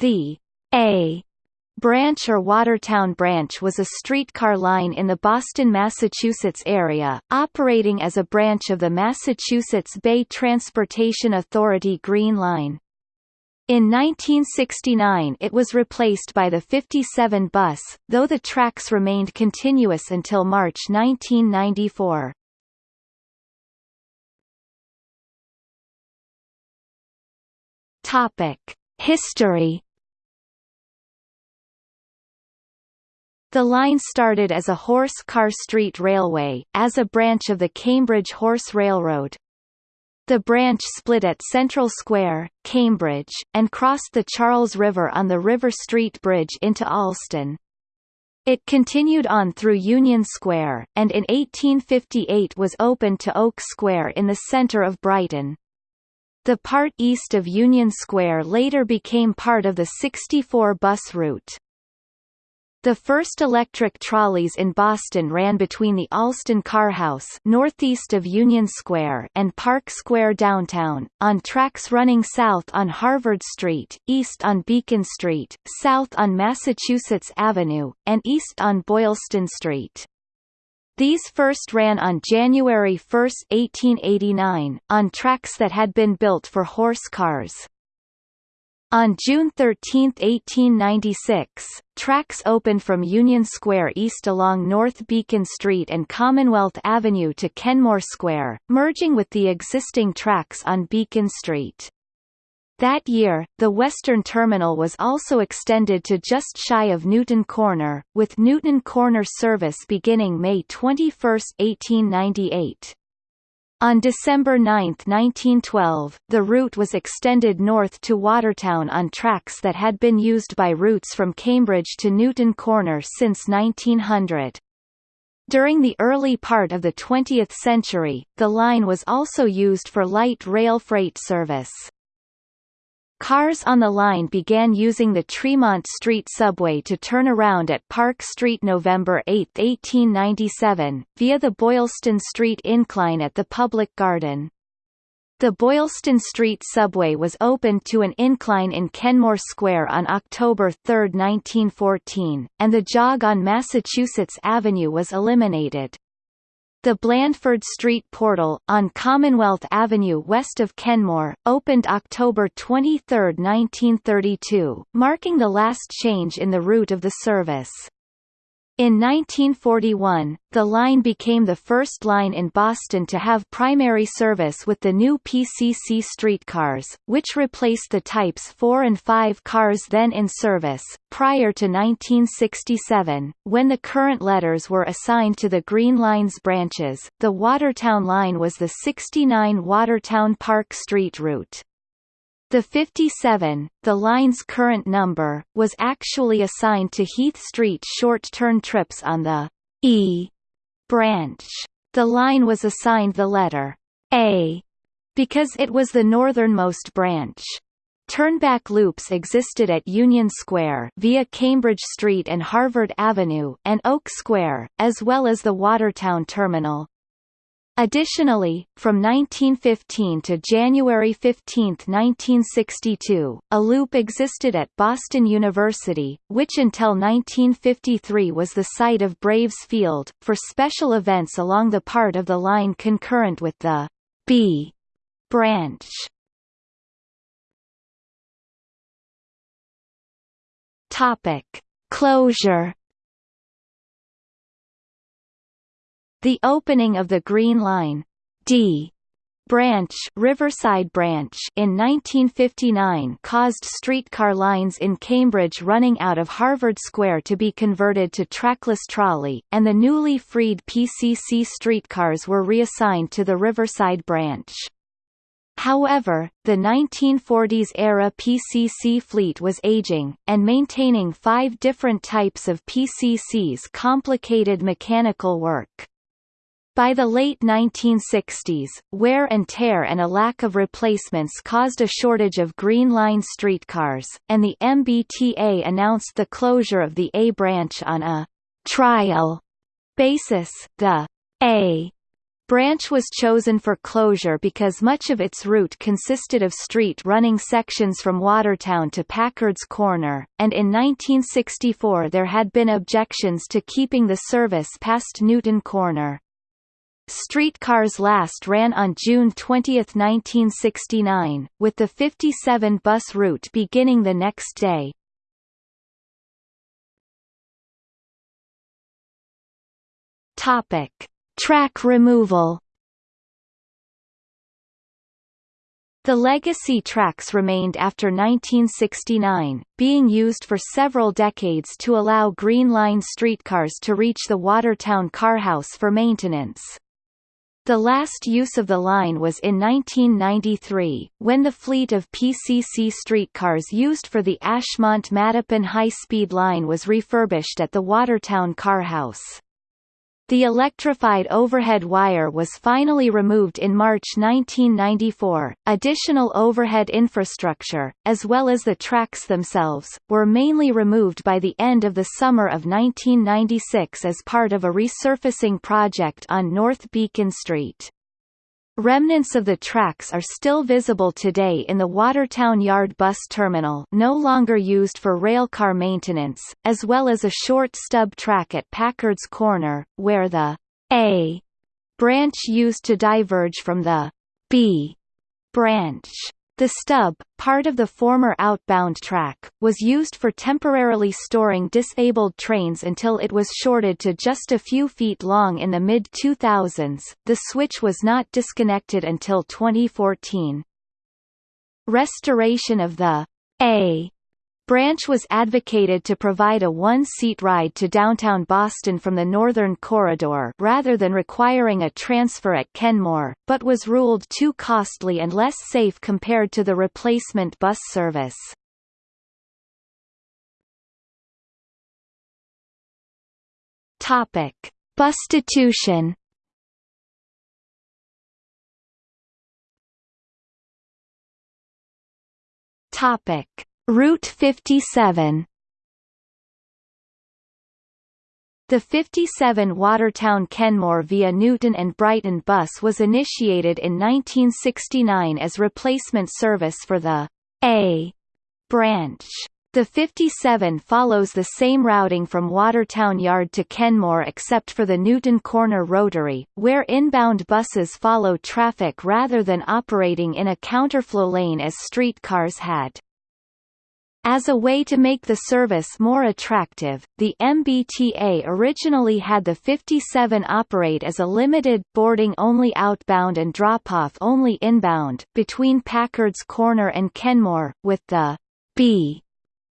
The A Branch or Watertown Branch was a streetcar line in the Boston, Massachusetts area, operating as a branch of the Massachusetts Bay Transportation Authority Green Line. In 1969 it was replaced by the 57 bus, though the tracks remained continuous until March 1994. Topic: History The line started as a horse-car street railway, as a branch of the Cambridge Horse Railroad. The branch split at Central Square, Cambridge, and crossed the Charles River on the River Street Bridge into Allston. It continued on through Union Square, and in 1858 was opened to Oak Square in the centre of Brighton. The part east of Union Square later became part of the 64 bus route. The first electric trolleys in Boston ran between the Allston Carhouse northeast of Union Square and Park Square downtown, on tracks running south on Harvard Street, east on Beacon Street, south on Massachusetts Avenue, and east on Boylston Street. These first ran on January 1, 1889, on tracks that had been built for horse cars. On June 13, 1896, tracks opened from Union Square east along North Beacon Street and Commonwealth Avenue to Kenmore Square, merging with the existing tracks on Beacon Street. That year, the western terminal was also extended to just shy of Newton Corner, with Newton Corner service beginning May 21, 1898. On December 9, 1912, the route was extended north to Watertown on tracks that had been used by routes from Cambridge to Newton Corner since 1900. During the early part of the 20th century, the line was also used for light rail freight service. Cars on the line began using the Tremont Street subway to turn around at Park Street November 8, 1897, via the Boylston Street incline at the Public Garden. The Boylston Street subway was opened to an incline in Kenmore Square on October 3, 1914, and the jog on Massachusetts Avenue was eliminated. The Blandford Street Portal, on Commonwealth Avenue west of Kenmore, opened October 23, 1932, marking the last change in the route of the service. In 1941, the line became the first line in Boston to have primary service with the new PCC streetcars, which replaced the Types 4 and 5 cars then in service. Prior to 1967, when the current letters were assigned to the Green Line's branches, the Watertown line was the 69 Watertown Park Street route. The 57, the line's current number, was actually assigned to Heath Street short-turn trips on the E branch. The line was assigned the letter A because it was the northernmost branch. Turnback loops existed at Union Square via Cambridge Street and Harvard Avenue and Oak Square, as well as the Watertown Terminal. Additionally, from 1915 to January 15, 1962, a loop existed at Boston University, which until 1953 was the site of Braves Field, for special events along the part of the line concurrent with the B branch. Topic. Closure The opening of the Green Line D branch Riverside branch in 1959 caused streetcar lines in Cambridge running out of Harvard Square to be converted to trackless trolley, and the newly freed PCC streetcars were reassigned to the Riverside branch. However, the 1940s-era PCC fleet was aging, and maintaining five different types of PCCs complicated mechanical work. By the late 1960s, wear and tear and a lack of replacements caused a shortage of Green Line streetcars, and the MBTA announced the closure of the A branch on a trial basis. The A Branch was chosen for closure because much of its route consisted of street running sections from Watertown to Packard's Corner, and in 1964 there had been objections to keeping the service past Newton Corner. Streetcars last ran on June 20, 1969, with the 57 bus route beginning the next day. Topic: Track removal The legacy tracks remained after 1969, being used for several decades to allow Green Line streetcars to reach the Watertown Carhouse for maintenance. The last use of the line was in 1993, when the fleet of PCC streetcars used for the Ashmont-Mattapan high-speed line was refurbished at the Watertown Carhouse. The electrified overhead wire was finally removed in March 1994. Additional overhead infrastructure, as well as the tracks themselves, were mainly removed by the end of the summer of 1996 as part of a resurfacing project on North Beacon Street. Remnants of the tracks are still visible today in the Watertown Yard bus terminal no longer used for railcar maintenance, as well as a short stub track at Packard's Corner, where the A branch used to diverge from the B branch. The stub, part of the former outbound track, was used for temporarily storing disabled trains until it was shorted to just a few feet long in the mid-2000s. The switch was not disconnected until 2014. Restoration of the A Branch was advocated to provide a one-seat ride to downtown Boston from the Northern Corridor rather than requiring a transfer at Kenmore, but was ruled too costly and less safe compared to the replacement bus service. Topic: Bustitution. Topic: Route 57 The 57 Watertown Kenmore via Newton and Brighton bus was initiated in 1969 as replacement service for the A branch. The 57 follows the same routing from Watertown Yard to Kenmore except for the Newton Corner Rotary, where inbound buses follow traffic rather than operating in a counterflow lane as streetcars had. As a way to make the service more attractive, the MBTA originally had the 57 operate as a limited boarding-only outbound and drop-off only inbound, between Packard's Corner and Kenmore, with the B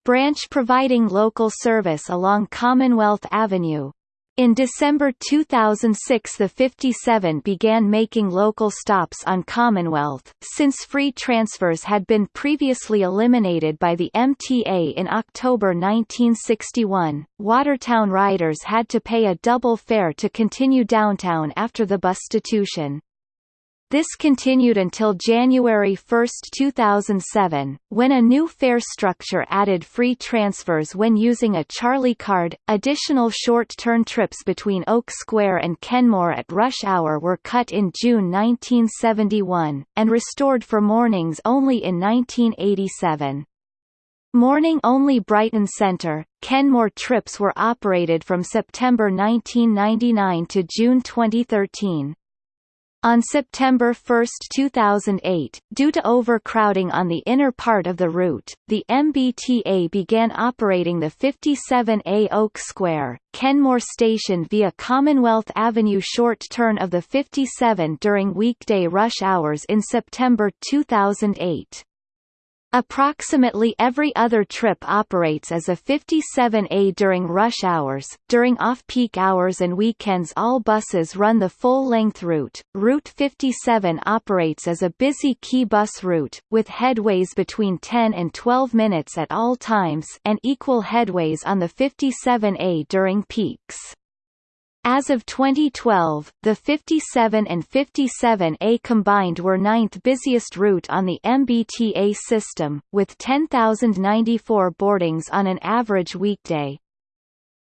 branch providing local service along Commonwealth Avenue. In December 2006 the 57 began making local stops on Commonwealth, since free transfers had been previously eliminated by the MTA in October 1961. Watertown riders had to pay a double fare to continue downtown after the bustitution. This continued until January 1, 2007, when a new fare structure added free transfers when using a Charlie card. Additional short-turn trips between Oak Square and Kenmore at rush hour were cut in June 1971, and restored for mornings only in 1987. Morning-only Brighton Centre, Kenmore trips were operated from September 1999 to June 2013. On September 1, 2008, due to overcrowding on the inner part of the route, the MBTA began operating the 57A Oak Square, Kenmore Station via Commonwealth Avenue short turn of the 57 during weekday rush hours in September 2008. Approximately every other trip operates as a 57A during rush hours. During off-peak hours and weekends all buses run the full-length route. Route 57 operates as a busy key bus route, with headways between 10 and 12 minutes at all times and equal headways on the 57A during peaks. As of 2012, the 57 and 57A combined were ninth busiest route on the MBTA system, with 10,094 boardings on an average weekday.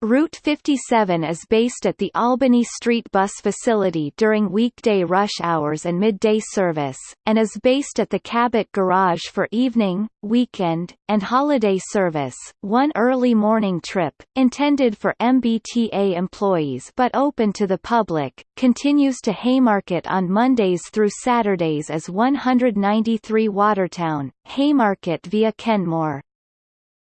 Route 57 is based at the Albany Street Bus Facility during weekday rush hours and midday service, and is based at the Cabot Garage for evening, weekend, and holiday service. One early morning trip, intended for MBTA employees but open to the public, continues to Haymarket on Mondays through Saturdays as 193 Watertown, Haymarket via Kenmore.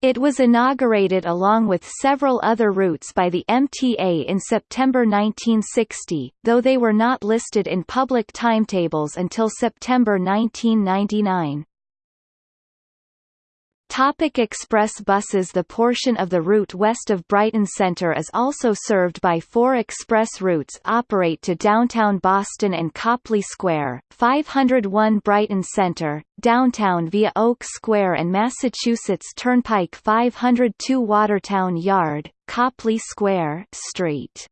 It was inaugurated along with several other routes by the MTA in September 1960, though they were not listed in public timetables until September 1999. Topic express buses The portion of the route west of Brighton Centre is also served by four express routes operate to downtown Boston and Copley Square, 501 Brighton Centre, downtown via Oak Square and Massachusetts Turnpike 502 Watertown Yard, Copley Square Street.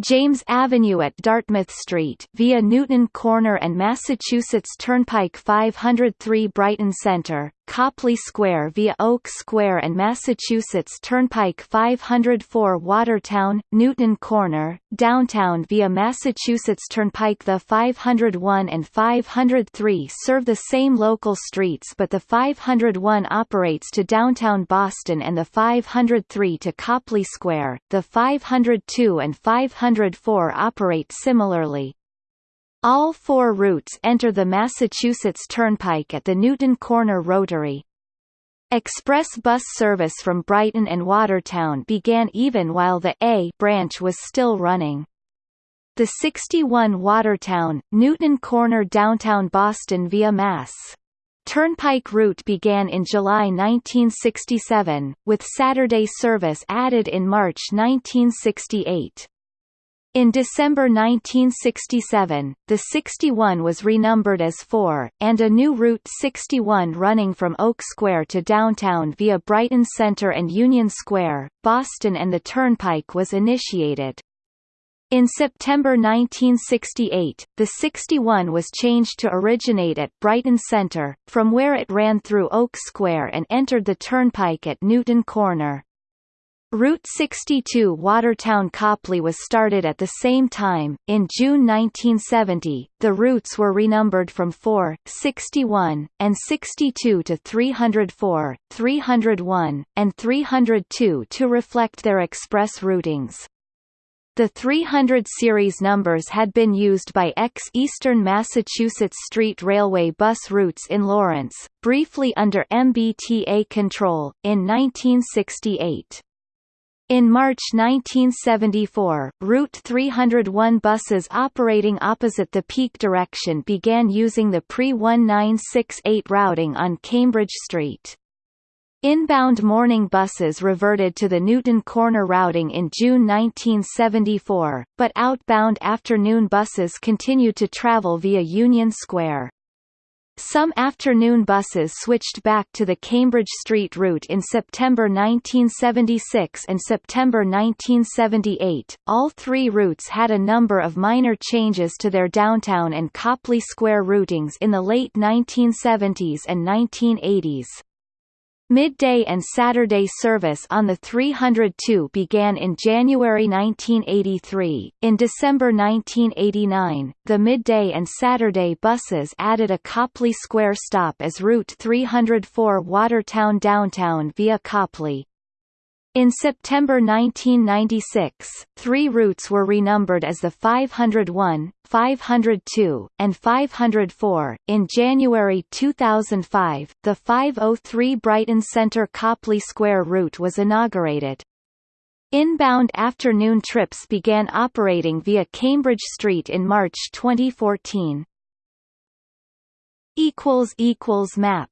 James Avenue at Dartmouth Street via Newton Corner and Massachusetts Turnpike 503 Brighton Centre, Copley Square via Oak Square and Massachusetts Turnpike 504 Watertown, Newton Corner, downtown via Massachusetts Turnpike The 501 and 503 serve the same local streets but the 501 operates to downtown Boston and the 503 to Copley Square, the 502 and 504 operate similarly. All four routes enter the Massachusetts Turnpike at the Newton Corner Rotary. Express bus service from Brighton and Watertown began even while the A branch was still running. The 61 Watertown, Newton Corner downtown Boston via Mass. Turnpike route began in July 1967, with Saturday service added in March 1968. In December 1967, the 61 was renumbered as 4, and a new Route 61 running from Oak Square to downtown via Brighton Center and Union Square, Boston and the Turnpike was initiated. In September 1968, the 61 was changed to originate at Brighton Center, from where it ran through Oak Square and entered the Turnpike at Newton Corner. Route 62 Watertown Copley was started at the same time. In June 1970, the routes were renumbered from 4, 61, and 62 to 304, 301, and 302 to reflect their express routings. The 300 series numbers had been used by ex-Eastern Massachusetts Street Railway bus routes in Lawrence, briefly under MBTA control, in 1968. In March 1974, Route 301 buses operating opposite the peak direction began using the pre-1968 routing on Cambridge Street. Inbound morning buses reverted to the Newton Corner routing in June 1974, but outbound afternoon buses continued to travel via Union Square. Some afternoon buses switched back to the Cambridge Street route in September 1976 and September 1978. All three routes had a number of minor changes to their downtown and Copley Square routings in the late 1970s and 1980s. Midday and Saturday service on the 302 began in January 1983. In December 1989, the midday and Saturday buses added a Copley Square stop as Route 304 Watertown Downtown via Copley. In September 1996, three routes were renumbered as the 501, 502, and 504. In January 2005, the 503 Brighton Centre Copley Square route was inaugurated. Inbound afternoon trips began operating via Cambridge Street in March 2014. Map